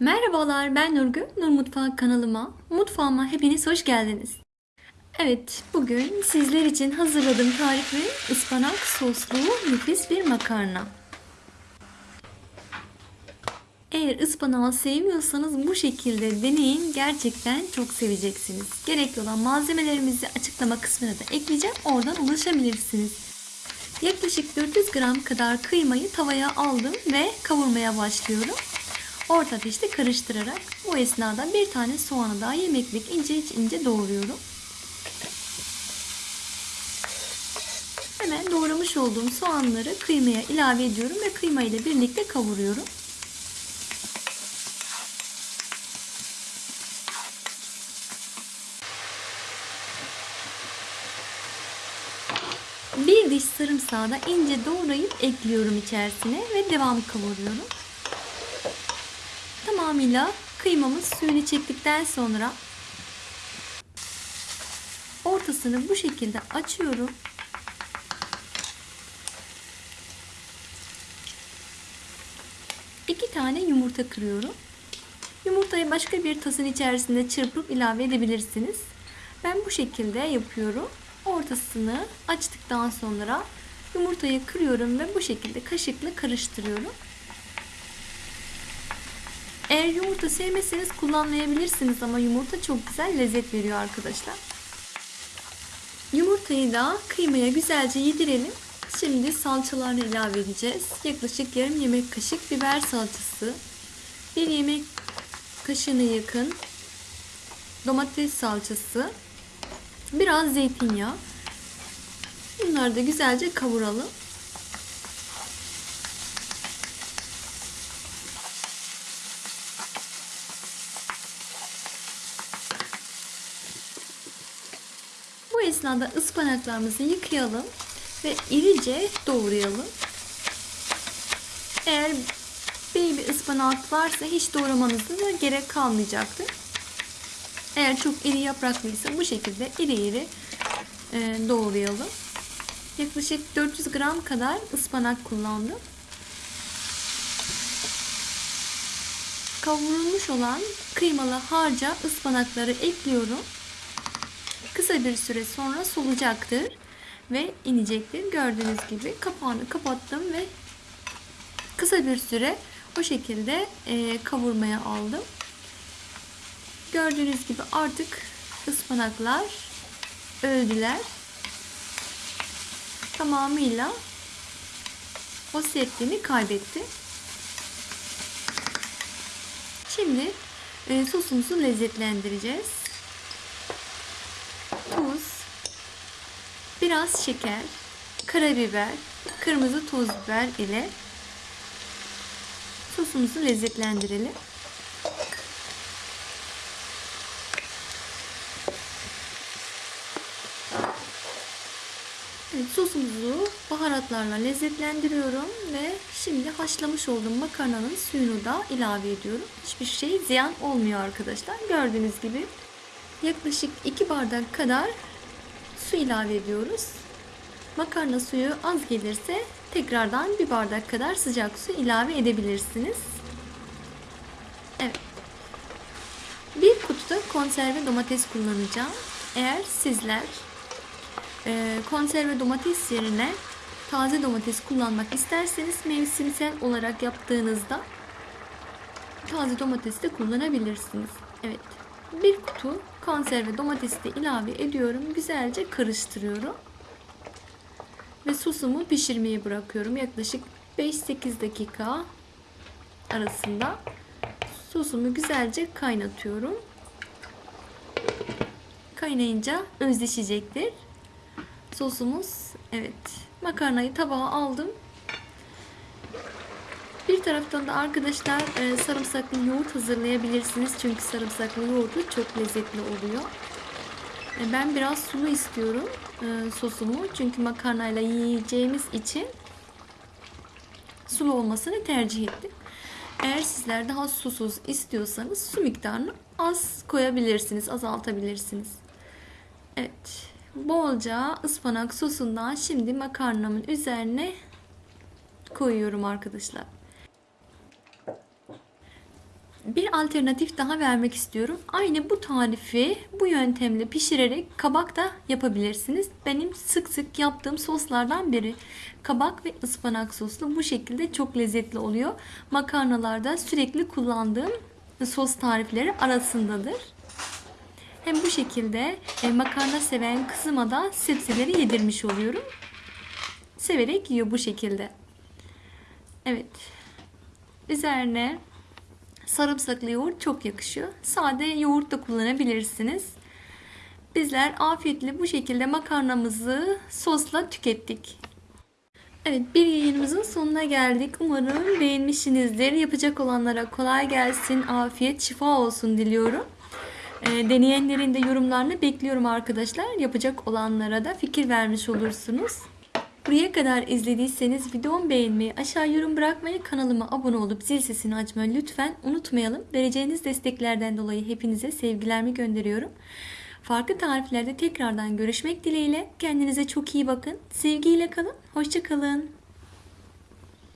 Merhabalar ben Nurgül, Nur Mutfağı kanalıma, mutfağıma hepiniz hoş geldiniz. Evet, bugün sizler için hazırladığım tarifi ıspanak soslu nefis bir makarna. Eğer ıspanağı sevmiyorsanız bu şekilde deneyin. Gerçekten çok seveceksiniz. Gerekli olan malzemelerimizi açıklama kısmına da ekleyeceğim. Oradan ulaşabilirsiniz. Yaklaşık 400 gram kadar kıymayı tavaya aldım ve kavurmaya başlıyorum. Orta ateşte karıştırarak bu esnada bir tane soğanı daha yemeklik ince ince doğruyorum. Hemen doğramış olduğum soğanları kıymaya ilave ediyorum ve kıyma ile birlikte kavuruyorum. Bir diş sarımsağı da ince doğrayıp ekliyorum içerisine ve devam kavuruyorum. Tamamıyla kıymamız suyunu çektikten sonra ortasını bu şekilde açıyorum. İki tane yumurta kırıyorum. Yumurtayı başka bir tasın içerisinde çırpıp ilave edebilirsiniz. Ben bu şekilde yapıyorum. Ortasını açtıktan sonra yumurtayı kırıyorum ve bu şekilde kaşıkla karıştırıyorum. Eğer yumurta sevmezseniz kullanmayabilirsiniz ama yumurta çok güzel lezzet veriyor arkadaşlar. Yumurtayı da kıymaya güzelce yedirelim. Şimdi salçalarını ilave edeceğiz. Yaklaşık yarım yemek kaşık biber salçası, bir yemek kaşığına yakın domates salçası, biraz zeytinyağı. Bunları da güzelce kavuralım. Esnada ıspanaklarımızı yıkayalım ve irice doğrayalım. Eğer baby ıspanak varsa hiç doğramanıza da gerek kalmayacaktır. Eğer çok iri yapraklıysa bu şekilde iri iri e, doğrayalım. Yaklaşık 400 gram kadar ıspanak kullandım. Kavrulmuş olan kıymalı harca ıspanakları ekliyorum kısa bir süre sonra solacaktır ve inecektir. Gördüğünüz gibi kapağını kapattım ve kısa bir süre o şekilde e, kavurmaya aldım. Gördüğünüz gibi artık ıspanaklar öldüler. Tamamıyla o sertliğini kaybetti. Şimdi e, sosumuzu lezzetlendireceğiz. Biraz şeker, karabiber, kırmızı toz biber ile sosumuzu lezzetlendirelim. Evet, sosumuzu baharatlarla lezzetlendiriyorum ve şimdi haşlamış olduğum makarnanın suyunu da ilave ediyorum. Hiçbir şey ziyan olmuyor arkadaşlar. Gördüğünüz gibi yaklaşık 2 bardak kadar su ilave ediyoruz. Makarna suyu az gelirse tekrardan bir bardak kadar sıcak su ilave edebilirsiniz. Evet. Bir kutuda konserve domates kullanacağım. Eğer sizler e, konserve domates yerine taze domates kullanmak isterseniz mevsimsel olarak yaptığınızda taze domates de kullanabilirsiniz. Evet. Bir kutu konserve domatesi de ilave ediyorum. Güzelce karıştırıyorum. Ve sosumu pişirmeye bırakıyorum. Yaklaşık 5-8 dakika arasında sosumu güzelce kaynatıyorum. Kaynayınca özleşecektir. Sosumuz evet makarnayı tabağa aldım. Bir taraftan da arkadaşlar e, sarımsaklı yoğurt hazırlayabilirsiniz. Çünkü sarımsaklı yoğurdu çok lezzetli oluyor. E, ben biraz sulu istiyorum e, sosumu. Çünkü makarnayla yiyeceğimiz için sulu olmasını tercih ettim. Eğer sizler daha susuz istiyorsanız su miktarını az koyabilirsiniz, azaltabilirsiniz. Evet, bolca ıspanak sosundan şimdi makarnamın üzerine koyuyorum arkadaşlar. Bir alternatif daha vermek istiyorum. Aynı bu tarifi bu yöntemle pişirerek kabak da yapabilirsiniz. Benim sık sık yaptığım soslardan biri. Kabak ve ıspanak soslu bu şekilde çok lezzetli oluyor. Makarnalarda sürekli kullandığım sos tarifleri arasındadır. Hem bu şekilde e, makarna seven kızıma da sebzeleri yedirmiş oluyorum. Severek yiyor bu şekilde. Evet. Üzerine sarımsaklı yoğurt çok yakışıyor. Sade yoğurt da kullanabilirsiniz. Bizler afiyetle bu şekilde makarnamızı sosla tükettik. Evet bir yayınımızın sonuna geldik. Umarım beğenmişsinizdir. Yapacak olanlara kolay gelsin, afiyet, şifa olsun diliyorum. E, deneyenlerin de yorumlarını bekliyorum arkadaşlar. Yapacak olanlara da fikir vermiş olursunuz. Buraya kadar izlediyseniz videomu beğenmeyi, aşağı yorum bırakmayı, kanalıma abone olup zil sesini açmayı lütfen unutmayalım. Vereceğiniz desteklerden dolayı hepinize sevgilerimi gönderiyorum. Farklı tariflerde tekrardan görüşmek dileğiyle. Kendinize çok iyi bakın. Sevgiyle kalın. Hoşçakalın.